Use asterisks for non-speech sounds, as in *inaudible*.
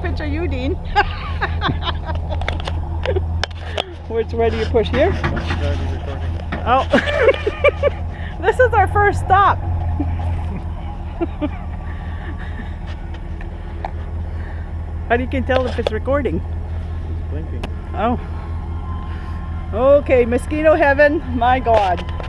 picture you, Dean. *laughs* Which way do you push here? Oh. *laughs* this is our first stop. *laughs* How do you can tell if it's recording? It's blinking. Oh. Okay, mosquito heaven, my God.